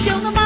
show them